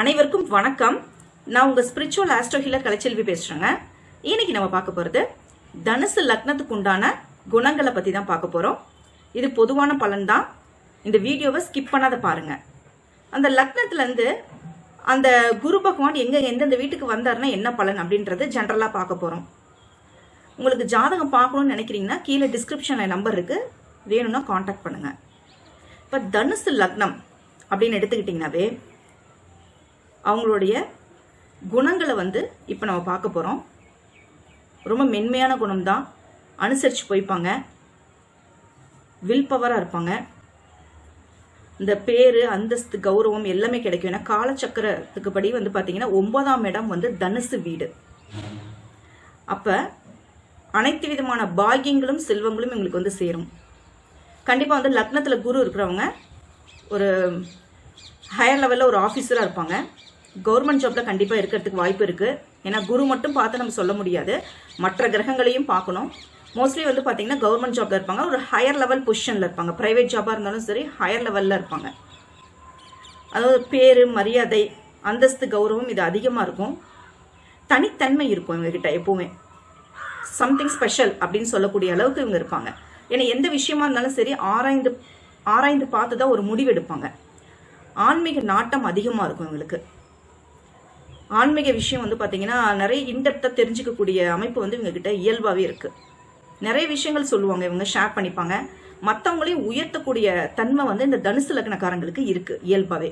அனைவருக்கும் வணக்கம். நான் உங்க ஸ்பிரிச்சுவல் ஆஸ்ட்ரோ ஹீலர் கலைச்செல்வி பேசுறேங்க. இன்னைக்கு நம்ம பார்க்க போறது தனுசு லக்னத்துக்கு உண்டான குணங்களை பத்தி தான் பார்க்க போறோம். இது பொதுவான பலன் தான். இந்த வீடியோவை ஸ்கிப் பண்ணாத பாருங்க. அந்த லக்னத்துல இருந்து அந்த குரு பகவான் எங்க எந்தெந்த வீட்டுக்கு வந்தாருன்னா என்ன பலன் அப்படின்றது ஜென்ரலா பார்க்க போறோம். உங்களுக்கு ஜாதகம் பார்க்கணும்னு நினைக்கிறீங்கன்னா கீழே டிஸ்கிரிப்ஷன்ல நம்பர் இருக்கு. வேணும்னா காண்டாக்ட் பண்ணுங்க. இப்போ தனுசு லக்னம் அப்படின்னு எடுத்துக்கிட்டிங்கனாவே அவங்களுடைய குணங்களை வந்து இப்போ நம்ம பார்க்க போகிறோம் ரொம்ப மென்மையான குணம் தான் அனுசரித்து போய்ப்பாங்க. வில் பவராக இருப்பாங்க. இந்த பேரு அந்தஸ்து கௌரவம் எல்லாமே கிடைக்கும். ஏன்னா காலச்சக்கரத்துக்கு படி வந்து பார்த்தீங்கன்னா ஒன்பதாம் இடம் வந்து தனுசு வீடு. அப்போ அனைத்து விதமான பாகியங்களும் செல்வங்களும் எங்களுக்கு வந்து சேரும். கண்டிப்பாக வந்து லக்னத்தில் குரு இருக்கிறவங்க ஒரு ஹையர் லெவலில் ஒரு ஆஃபீஸராக இருப்பாங்க. கவர்மெண்ட் ஜாப்பில் கண்டிப்பாக இருக்கிறதுக்கு வாய்ப்பு இருக்குது ஏன்னா குரு மட்டும் பார்த்து நம்ம சொல்ல முடியாது. மற்ற கிரகங்களையும் பார்க்கணும். மோஸ்ட்லி வந்து பார்த்தீங்கன்னா கவர்மெண்ட் ஜாப்பில் இருப்பாங்க. ஒரு ஹையர் லெவல் பொசிஷனில் இருப்பாங்க. ப்ரைவேட் ஜாப்பாக இருந்தாலும் சரி ஹையர் லெவலில் இருப்பாங்க. அதாவது பேர் மரியாதை அந்தஸ்து கௌரவம் இது அதிகமாக இருக்கும். தனித்தன்மை இருக்கும் இவங்ககிட்ட எப்போவுமே. சம்திங் ஸ்பெஷல் அப்படின்னு சொல்லக்கூடிய அளவுக்கு இவங்க இருப்பாங்க. ஏன்னா எந்த விஷயமா இருந்தாலும் சரி ஆராய்ந்து ஆராய்ந்து பார்த்து தான் ஒரு முடிவு எடுப்பாங்க. ஆன்மீக நாட்டம் அதிகமாக இருக்கும் இவங்களுக்கு. ஆன்மீக விஷயம் வந்து பார்த்தீங்கன்னா நிறைய இன்டெப்த்தாக தெரிஞ்சுக்கக்கூடிய அமைப்பு வந்து இவங்க கிட்ட இயல்பாகவே இருக்கு. நிறைய விஷயங்கள் சொல்லுவாங்க இவங்க ஷேர் பண்ணிப்பாங்க. மற்றவங்களையும் உயர்த்தக்கூடிய தன்மை வந்து இந்த தனுசு லக்னக்காரங்களுக்கு இருக்கு இயல்பாகவே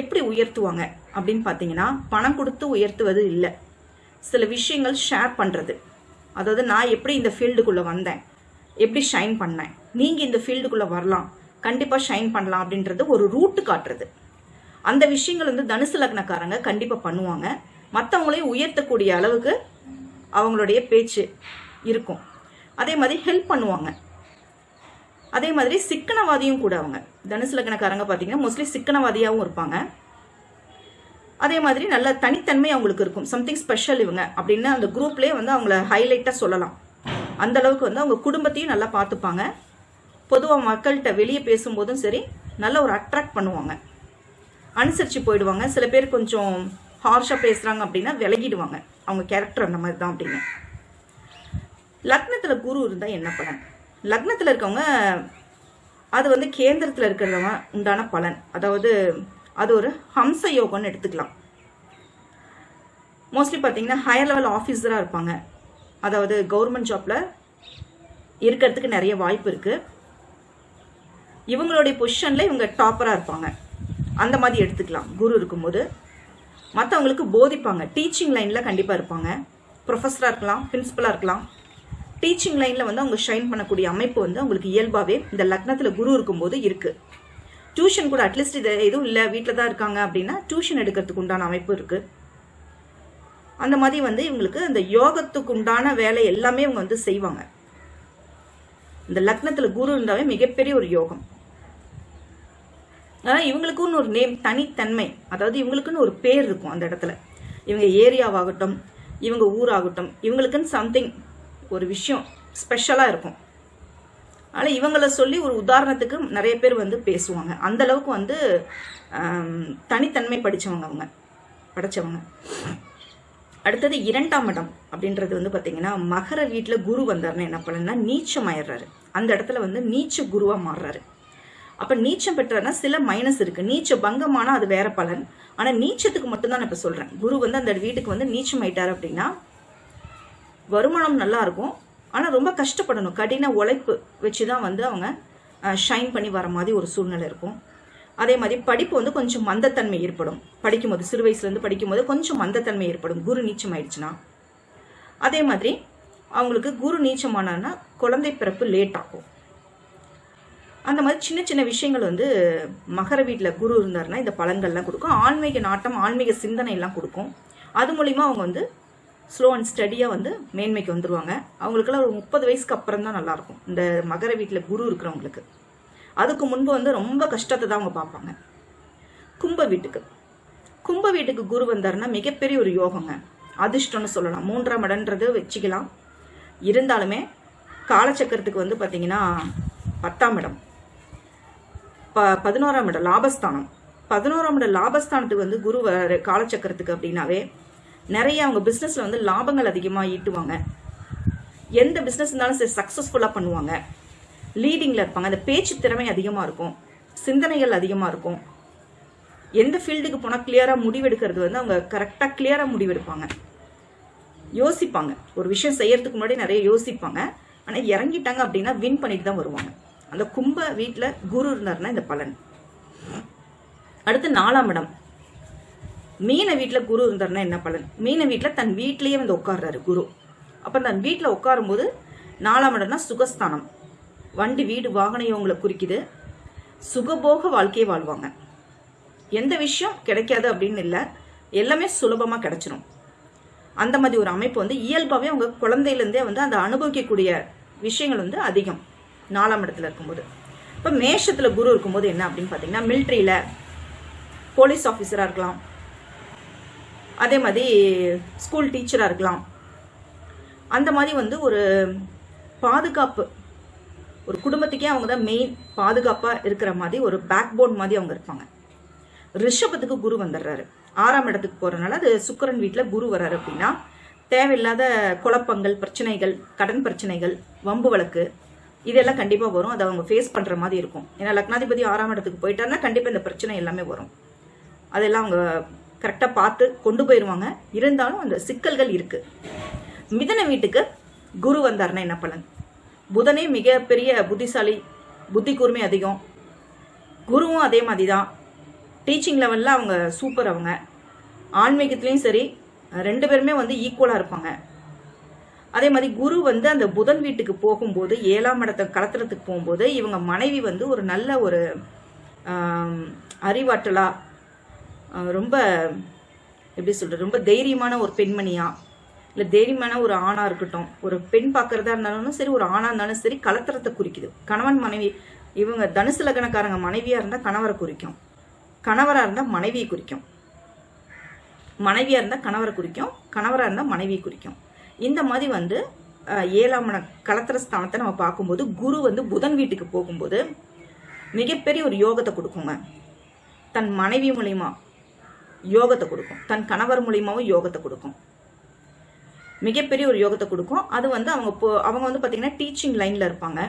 எப்படி உயர்த்துவாங்க அப்படின்னு பார்த்தீங்கன்னா பணம் கொடுத்து உயர்த்துவது இல்லை. சில விஷயங்கள் ஷேர் பண்ணுறது அதாவது நான் எப்படி இந்த ஃபீல்டுக்குள்ளே வந்தேன்? எப்படி ஷைன் பண்ணேன்? நீங்கள் இந்த ஃபீல்டுக்குள்ளே வரலாம். கண்டிப்பாக ஷைன் பண்ணலாம் அப்படின்றது ஒரு ரூட்டு காட்டுறது. அந்த விஷயங்கள் வந்து தனுசு லக்னக்காரங்க கண்டிப்பாக பண்ணுவாங்க. மற்றவங்களையும் உயர்த்தக்கூடிய அளவுக்கு அவங்களுடைய பேச்சு இருக்கும். அதே மாதிரி ஹெல்ப் பண்ணுவாங்க. அதே மாதிரி சிக்கனவாதியும் கூட அவங்க. தனுசு லக்னக்காரங்க பார்த்தீங்கன்னா மோஸ்ட்லி சிக்கனவாதியாகவும் இருப்பாங்க. அதே மாதிரி நல்ல தனித்தன்மை அவங்களுக்கு இருக்கும். சம்திங் ஸ்பெஷல் இவங்க அப்படின்னு அந்த குரூப்லேயே வந்து அவங்கள ஹைலைட்டாக சொல்லலாம். அந்த அளவுக்கு வந்து அவங்க குடும்பத்தையும் நல்லா பார்த்துப்பாங்க பொதுவாக மக்கள்கிட்ட வெளியே பேசும்போதும் சரி நல்ல ஒரு அட்ராக்ட் பண்ணுவாங்க. அனுசரித்து போயிடுவாங்க. சில பேர் கொஞ்சம் ஹார்ஷாக பேசுகிறாங்க அப்படின்னா விலகிடுவாங்க. அவங்க கேரக்டர் அந்த மாதிரி தான் அப்படின்னு. லக்னத்தில் குரு இருந்தால் என்ன பலன்? லக்னத்தில் இருக்கவங்க அது வந்து கேந்திரத்தில் இருக்கிறவங்க உண்டான பலன். அதாவது அது ஒரு ஹம்ச யோகம்னு எடுத்துக்கலாம். மோஸ்ட்லி பார்த்தீங்கன்னா ஹையர் லெவல் ஆஃபீஸராக இருப்பாங்க. அதாவது கவர்மெண்ட் ஜாப்பில் இருக்கிறதுக்கு நிறைய வாய்ப்பு இருக்குது இவங்களுடைய பொசிஷனில் இவங்க டாப்பராக இருப்பாங்க. அந்த மாதிரி எடுத்துக்கலாம். குரு இருக்கும்போது மற்றவங்களுக்கு போதிப்பாங்க. டீச்சிங் லைனில் கண்டிப்பாக இருப்பாங்க. ப்ரொஃபஸராக இருக்கலாம் பிரின்சிபலாக இருக்கலாம். டீச்சிங் லைனில் வந்து அவங்க ஷைன் பண்ணக்கூடிய அமைப்பு வந்து அவங்களுக்கு இயல்பாகவே இந்த லக்னத்தில் குரு இருக்கும்போது இருக்குது டியூஷன் கூட அட்லீஸ்ட் இது எதுவும் இல்லை வீட்டில் தான் இருக்காங்க அப்படின்னா டியூஷன் எடுக்கிறதுக்கு உண்டான அமைப்பு இருக்குது அந்த மாதிரி வந்து இவங்களுக்கு அந்த யோகத்துக்கு உண்டான வேலை எல்லாமே இவங்க வந்து செய்வாங்க. இந்த லக்னத்தில் குரு இருந்தாவே மிகப்பெரிய ஒரு யோகம். ஆனால் இவங்களுக்குன்னு ஒரு நேம் தனித்தன்மை. அதாவது இவங்களுக்குன்னு ஒரு பேர் இருக்கும் அந்த இடத்துல. இவங்க ஏரியாவாகட்டும் இவங்க ஊராகட்டும் இவங்களுக்குன்னு சம்திங் ஒரு விஷயம் ஸ்பெஷலாக இருக்கும். ஆனால் இவங்கள சொல்லி ஒரு உதாரணத்துக்கு நிறைய பேர் வந்து பேசுவாங்க. அந்த அளவுக்கு வந்து தனித்தன்மை படித்தவங்க அவங்க படித்தவங்க அடுத்தது இரண்டாம் இடம் அப்படின்றது வந்து பார்த்தீங்கன்னா மகர வீட்டில் குரு வந்தாருன்னா என்ன பண்ணனா நீச்சம் ஆயிடுறாரு அந்த இடத்துல வந்து நீச்ச குருவாக மாறுறாரு. அப்போ நீச்சம் பெற்றாருன்னா சில மைனஸ் இருக்குது நீச்ச பங்கமானா அது வேற பலன். ஆனால் நீச்சத்துக்கு மட்டும்தான் நான் இப்போ சொல்கிறேன் குரு வந்து அந்த வீட்டுக்கு வந்து நீச்சம் ஆயிட்டார் அப்படின்னா வருமானம் நல்லா இருக்கும். ஆனால் ரொம்ப கஷ்டப்படணும். கடின உழைப்பு வச்சு தான் வந்து அவங்க ஷைன் பண்ணி வர மாதிரி ஒரு சூழ்நிலை இருக்கும். அதே மாதிரி படிப்பு வந்து கொஞ்சம் மந்தத்தன்மை ஏற்படும். படிக்கும்போது சிறு வயசுலேருந்து படிக்கும்போது கொஞ்சம் மந்தத்தன்மை ஏற்படும். குரு நீச்சம் ஆயிடுச்சுன்னா. அதே மாதிரி அவங்களுக்கு குரு நீச்சமானா குழந்தை பிறப்பு லேட் ஆகும். அந்த மாதிரி சின்ன சின்ன விஷயங்கள் வந்து மகர வீட்டில் குரு இருந்தாருன்னா இந்த பலன்கள்லாம் கொடுக்கும். ஆன்மீக நாட்டம் ஆன்மீக சிந்தனை எல்லாம் கொடுக்கும். அது மூலிமா அவங்க வந்து ஸ்லோ அண்ட் ஸ்டடியாக வந்து மேன்மைக்கு வந்துடுவாங்க அவங்களுக்கெல்லாம் ஒரு முப்பது வயசுக்கு அப்புறம் தான் நல்லாயிருக்கும் இந்த மகர வீட்டில் குரு இருக்கிறவங்களுக்கு. அதுக்கு முன்பு வந்து ரொம்ப கஷ்டத்தை தான் அவங்க பார்ப்பாங்க. கும்ப வீட்டுக்கு. கும்ப வீட்டுக்கு குரு வந்தாருன்னா மிகப்பெரிய ஒரு யோகங்க. அதிர்ஷ்டம்னு சொல்லலாம். மூன்றாம் இடன்றது வச்சுக்கலாம். இருந்தாலுமே காலச்சக்கரத்துக்கு வந்து பார்த்தீங்கன்னா பத்தாம் இடம். ப பதினோராம் இடம் லாபஸ்தானம். பதினோராம் இடம் லாபஸ்தானத்துக்கு வந்து குரு வர காலச்சக்கரத்துக்கு அப்படின்னாவே நிறைய அவங்க பிஸ்னஸில் வந்து லாபங்கள் அதிகமாக ஈட்டுவாங்க. எந்த பிஸ்னஸ் இருந்தாலும் சரி சக்ஸஸ்ஃபுல்லாக பண்ணுவாங்க. லீடிங்கில் இருப்பாங்க. அந்த பேச்சு திறமை அதிகமாக இருக்கும். சிந்தனைகள் அதிகமாக இருக்கும். எந்த ஃபீல்டுக்கு போனால் கிளியராக முடிவெடுக்கிறது வந்து அவங்க கரெக்டாக கிளியராக முடிவெடுப்பாங்க. யோசிப்பாங்க. ஒரு விஷயம் செய்யறதுக்கு முன்னாடி நிறைய யோசிப்பாங்க. ஆனால் இறங்கிட்டாங்க அப்படின்னா வின் பண்ணிட்டு தான் வருவாங்க. அந்த கும்ப வீட்டில் குரு இருந்தாருன்னா இந்த பலன். அடுத்து நாலாம் இடம். மீன வீட்டில் குரு இருந்தார்னா என்ன பலன்? மீன வீட்டில் தன் வீட்டிலேயே வந்து உட்கார்றாரு குரு. அப்போ தன் வீட்டில் உட்காரும்போது நாலாம் இடம்னா சுகஸ்தானம். வண்டி வீடு வாகனம் இவங்களை குறிக்குது. சுகபோக வாழ்க்கையை வாழ்வாங்க. எந்த விஷயம் கிடைக்காது அப்படின்னு இல்லை. எல்லாமே சுலபமாக கிடைச்சிரும். அந்த மாதிரி ஒரு அமைப்பு வந்து இயல்பாகவே அவங்க குழந்தையிலேருந்தே வந்து அந்த அனுபவிக்கக்கூடிய விஷயங்கள் வந்து அதிகம். நாலாம் இடத்துல இருக்கும்போது. இப்போ மேஷத்தில் குரு இருக்கும்போது என்ன அப்படின்னு பார்த்தீங்கன்னா மிலிட்ரியில் போலீஸ் ஆஃபீஸராக இருக்கலாம். அதே மாதிரி ஸ்கூல் டீச்சராக இருக்கலாம். அந்த மாதிரி வந்து ஒரு பாதுகாப்பு ஒரு குடும்பத்துக்கே அவங்க தான் மெயின் பாதுகாப்பாக இருக்கிற மாதிரி ஒரு பேக் போன் மாதிரி அவங்க இருப்பாங்க. ரிஷபத்துக்கு குரு வந்துடுறாரு ஆறாம் இடத்துக்கு போகிறனால அது சுக்கரன் வீட்டில் குரு வர்றாரு அப்படின்னா தேவையில்லாத குழப்பங்கள் பிரச்சனைகள் கடன் பிரச்சனைகள் வம்பு வழக்கு இதெல்லாம் கண்டிப்பாக வரும். அதை அவங்க ஃபேஸ் பண்ணுற மாதிரி இருக்கும். ஏன்னா லக்னாதிபதி ஆறாம் இடத்துக்கு போயிட்டாருன்னா கண்டிப்பாக இந்த பிரச்சனை எல்லாமே வரும். அதெல்லாம் அவங்க கரெக்டாக பார்த்து கொண்டு போயிடுவாங்க இருந்தாலும் அந்த சிக்கல்கள் இருக்குது மிதன வீட்டுக்கு குரு வந்தாருன்னா என்ன பலன்? புதனே மிகப்பெரிய புத்திசாலி புத்தி கூர்மை அதிகம். குருவும் அதே மாதிரி தான் டீச்சிங் லெவலில் அவங்க சூப்பர் அவங்க. ஆன்மீகத்துலேயும் சரி ரெண்டு பேருமே வந்து ஈக்குவலாக இருப்பாங்க. அதே மாதிரி குரு வந்து அந்த புதன் வீட்டுக்கு போகும்போது ஏழாம் இடத்தை கலத்துறதுக்கு போகும்போது இவங்க மனைவி வந்து ஒரு நல்ல ஒரு அறிவாற்றலாக ரொம்ப எப்படி சொல்கிறது ரொம்ப தைரியமான ஒரு பெண்மணியாக இல்லை தைரியமான ஒரு ஆணாக இருக்கட்டும் ஒரு பெண் பார்க்குறதா இருந்தாலும் சரி ஒரு ஆணாக இருந்தாலும் சரி கலத்திரத்தை குறிக்குது. கணவன் மனைவி இவங்க தனுசு லக்னக்காரங்க மனைவியாக இருந்தால் கணவரை குறிக்கும். கணவராக இருந்தால் மனைவியை குறிக்கும். மனைவியாக இருந்தால் கணவரை குறிக்கும். கணவராக இருந்தால் மனைவியை குறிக்கும். இந்த மாதிரி வந்து ஏழாம் கலத்திர ஸ்தானத்தை நம்ம பார்க்கும்போது குரு வந்து புதன் வீட்டுக்கு போகும்போது மிகப்பெரிய ஒரு யோகத்தை கொடுக்குங்க. தன் மனைவி மூலியமா யோகத்தை கொடுக்கும். தன் கணவர் மூலியமாவும் யோகத்தை கொடுக்கும். மிகப்பெரிய ஒரு யோகத்தை கொடுக்கும். அது வந்து அவங்க போ அவங்க வந்து பார்த்தீங்கன்னா டீச்சிங் லைனில் இருப்பாங்க.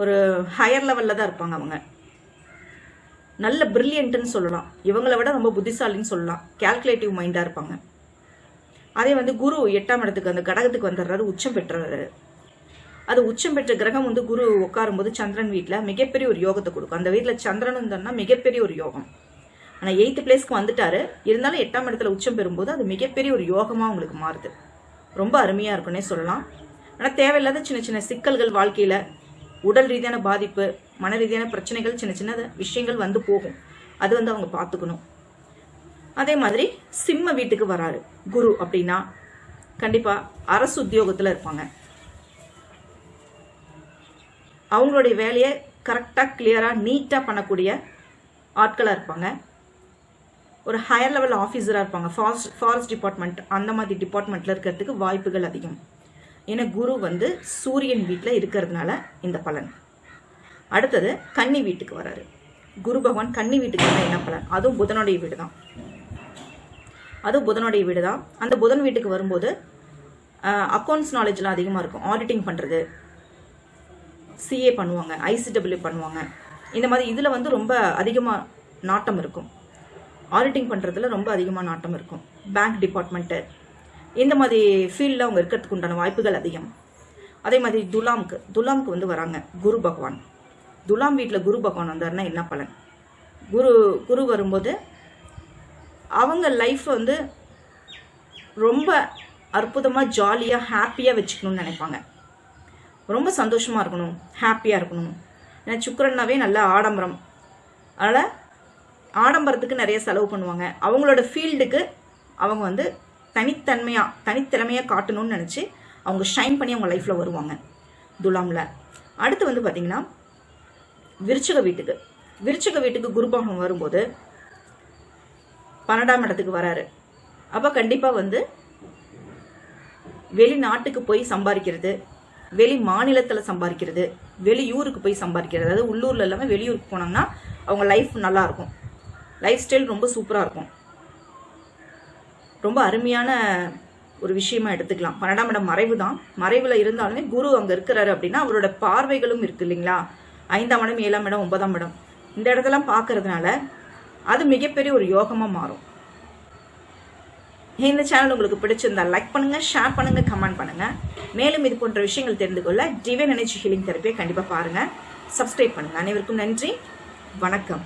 ஒரு ஹையர் லெவலில் தான் இருப்பாங்க அவங்க. நல்ல பிரில்லியன்ட்னு சொல்லலாம். இவங்களை விட ரொம்ப புத்திசாலின்னு சொல்லலாம். கால்குலேட்டிவ் மைண்டாக இருப்பாங்க. அதே வந்து குரு எட்டாம் இடத்துக்கு அந்த கடகத்துக்கு வந்துடுறாரு உச்சம் பெற்றுறாரு. அது உச்சம் பெற்ற கிரகம் வந்து குரு உட்காரும்போது சந்திரன் வீட்டில் மிகப்பெரிய ஒரு யோகத்தை கொடுக்கும். அந்த வீட்டில் சந்திரன் இருந்தோம்னா மிகப்பெரிய ஒரு யோகம். ஆனால் எயித்து பிளேஸ்க்கு வந்துட்டாரு. இருந்தாலும் எட்டாம் இடத்துல உச்சம் பெறும்போது அது மிகப்பெரிய ஒரு யோகமாக உங்களுக்கு மாறுது. ரொம்ப அருமையாக இருக்குன்னே சொல்லலாம். ஆனால் தேவையில்லாத சின்ன சின்ன சிக்கல்கள் வாழ்க்கையில் உடல் ரீதியான பாதிப்பு மன ரீதியான பிரச்சனைகள் சின்ன சின்ன விஷயங்கள் வந்து போகும். அது வந்து அவங்க பார்த்துக்கணும். அதே மாதிரி சிம்ம வீட்டுக்கு வராரு. குரு அப்படின்னா கண்டிப்பாக அரசு உத்தியோகத்தில் இருப்பாங்க. அவங்களுடைய வேலையை கரெக்டாக கிளியராக நீட்டாக பண்ணக்கூடிய ஆட்களாக இருப்பாங்க. ஒரு ஹையர் லெவல் ஆஃபீஸராக இருப்பாங்க. ஃபாரஸ்ட் ஃபாரஸ்ட் டிபார்ட்மெண்ட் அந்த மாதிரி டிபார்ட்மெண்ட்டில் இருக்கிறதுக்கு வாய்ப்புகள் அதிகம். ஏன்னா குரு வந்து சூரியன் வீட்டில் இருக்கிறதுனால இந்த பலன். அடுத்தது கன்னி வீட்டுக்கு வராரு. குரு பகவான் கன்னி வீட்டுக்கு வந்தால் என்ன பலன்? அதுவும் புதனுடைய வீடு தான் அதுவும் புதனுடைய வீடு தான் அந்த புதன் வீட்டுக்கு வரும்போது அக்கௌண்ட்ஸ் நாலேஜ்லாம் அதிகமாக இருக்கும். ஆடிட்டிங் பண்ணுறது சிஏ பண்ணுவாங்க ஐசிடபிள்யூ பண்ணுவாங்க. இந்த மாதிரி இதில் வந்து ரொம்ப அதிகமாக நாட்டம் இருக்கும். ஆடிட்டிங் பண்ணுறதுல ரொம்ப அதிகமாக நாட்டம் இருக்கும். பேங்க் டிபார்ட்மெண்ட்டு இந்த மாதிரி ஃபீல்டில் அவங்க இருக்கிறதுக்கு உண்டான வாய்ப்புகள் அதிகம். அதே மாதிரி துலாம்க்கு துலாம்க்கு வந்து வராங்க குரு பகவான். துலாம் வீட்டில் குரு பகவான் வந்தாருன்னா என்ன பலன்? குரு குரு வரும்போது அவங்க லைஃப் வந்து ரொம்ப அற்புதமாக ஜாலியாக ஹாப்பியாக வச்சுக்கணும்னு நினைப்பாங்க. ரொம்ப சந்தோஷமாக இருக்கணும் ஹாப்பியாக இருக்கணும். ஏன்னா சுக்கரன்னாவே நல்ல ஆடம்பரம். அதனால் ஆடம்பரத்துக்கு நிறைய செலவு பண்ணுவாங்க. அவங்களோட ஃபீல்டுக்கு அவங்க வந்து தனித்தன்மையாக தனித்திறமையாக காட்டணும்னு நினச்சி அவங்க ஷைன் பண்ணி அவங்க லைஃப்பில் வருவாங்க. துலாமில். அடுத்து வந்து பார்த்திங்கன்னா விருச்சக வீட்டுக்கு. விருச்சக வீட்டுக்கு குருபாகம் வரும்போது பன்னெண்டாம் இடத்துக்கு வராரு. அப்போ கண்டிப்பாக வந்து வெளிநாட்டுக்கு போய் சம்பாதிக்கிறது வெளி மாநிலத்தில் சம்பாதிக்கிறது வெளியூருக்கு போய் சம்பாதிக்கிறது. அதாவது உள்ளூரில் இல்லாமல் வெளியூருக்கு போனாங்கன்னா அவங்க லைஃப் நல்லாயிருக்கும் லைஃப் ஸ்டைல் ரொம்ப சூப்பராக இருக்கும். ரொம்ப அருமையான ஒரு விஷயமா எடுத்துக்கலாம். பன்னெண்டாம் இடம் மறைவு தான். மறைவில் இருந்தாலுமே குரு அங்கே இருக்கிறாரு அப்படின்னா அவரோட பார்வைகளும் இருக்கு இல்லைங்களா? ஐந்தாம் இடம் ஏழாம் இடம் ஒன்பதாம் இடம். இந்த இடத்தெல்லாம் பார்க்கறதுனால அது மிகப்பெரிய ஒரு யோகமாக மாறும். இந்த சேனல் உங்களுக்கு பிடிச்சிருந்தா லைக் பண்ணுங்க ஷேர் பண்ணுங்க கமெண்ட் பண்ணுங்க. மேலும் இது போன்ற விஷயங்கள் தெரிந்து கொள்ள டிவைன் எனர்ஜி ஹீலிங் தெரப்பியை கண்டிப்பாக பாருங்க. சப்ஸ்கிரைப் பண்ணுங்க. அனைவருக்கும் நன்றி. வணக்கம்.